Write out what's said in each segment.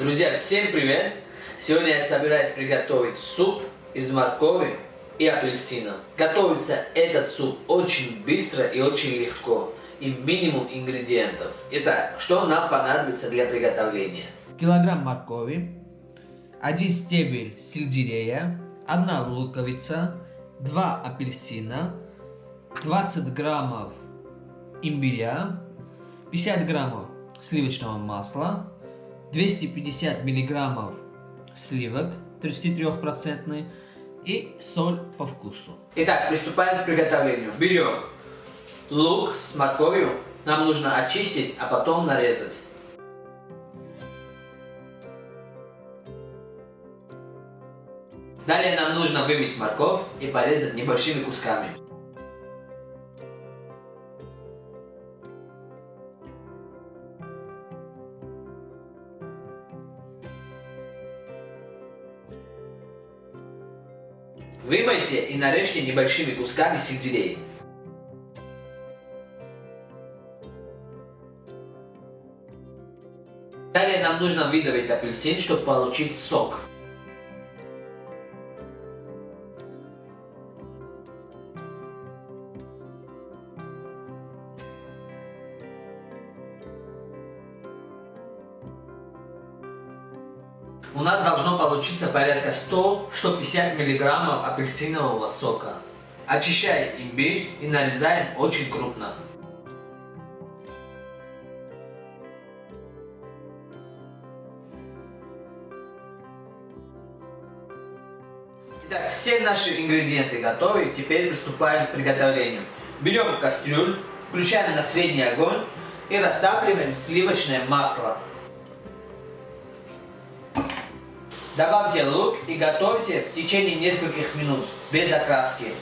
Друзья, всем привет! Сегодня я собираюсь приготовить суп из моркови и апельсина. Готовится этот суп очень быстро и очень легко, и минимум ингредиентов. Итак, что нам понадобится для приготовления? Килограмм моркови, один стебель сельдерея, одна луковица, два апельсина, 20 граммов имбиря, 50 граммов сливочного масла, 250 миллиграммов сливок 33% и соль по вкусу. Итак, приступаем к приготовлению. Берем лук с морковью. Нам нужно очистить, а потом нарезать. Далее нам нужно вымыть морковь и порезать небольшими кусками. Вымойте и нарежьте небольшими кусками сельдерей. Далее нам нужно выдавить апельсин, чтобы получить сок. У нас должно получиться порядка 100-150 мг апельсинового сока. Очищаем имбирь и нарезаем очень крупно. Итак, все наши ингредиенты готовы. Теперь приступаем к приготовлению. Берем кастрюлю, включаем на средний огонь и растапливаем сливочное масло. Добавьте лук и готовьте в течение нескольких минут, без окраски.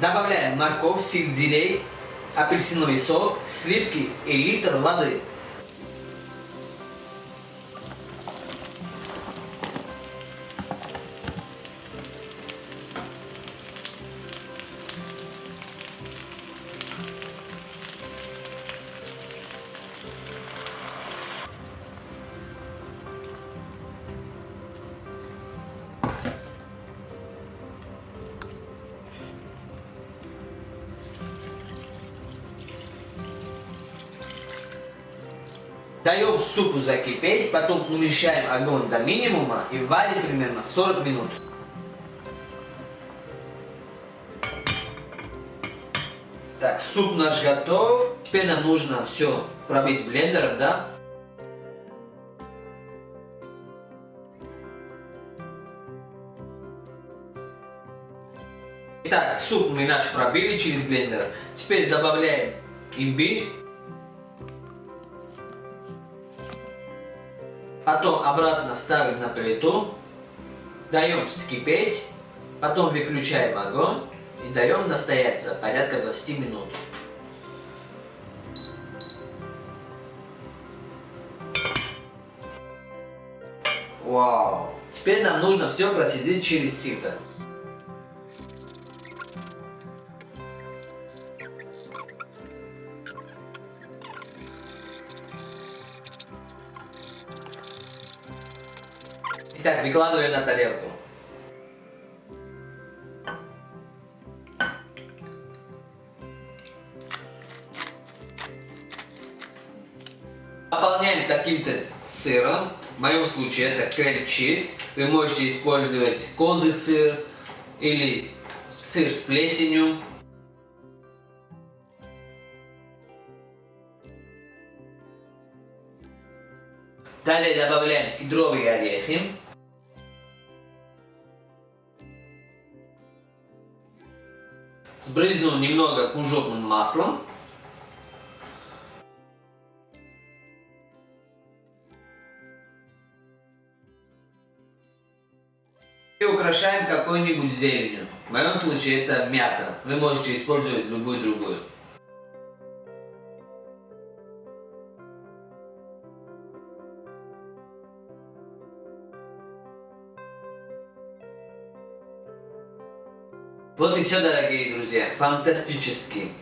Добавляем морковь, сельдерей, апельсиновый сок, сливки и литр воды. Даем супу закипеть, потом уменьшаем огонь до минимума и варим примерно 40 минут. Так, суп наш готов. Теперь нам нужно все пробить блендером, да? Итак, суп мы наш пробили через блендер. Теперь добавляем имбирь. Потом обратно ставим на плиту, даем вскипеть, потом выключаем огонь и даем настояться порядка 20 минут. Вау! Теперь нам нужно все процедить через сито. Итак, выкладываем на тарелку. Наполняем каким-то сыром. В моем случае это крем-чиз. Вы можете использовать козый сыр или сыр с плесенью. Далее добавляем кедровые орехи. Сбрызну немного кунжутным маслом. И украшаем какой-нибудь зеленью. В моем случае это мята. Вы можете использовать любую другую. Вот и все, дорогие друзья. Фантастический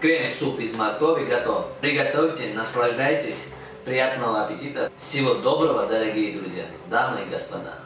крем-суп из моркови готов. Приготовьте, наслаждайтесь. Приятного аппетита. Всего доброго, дорогие друзья, дамы и господа.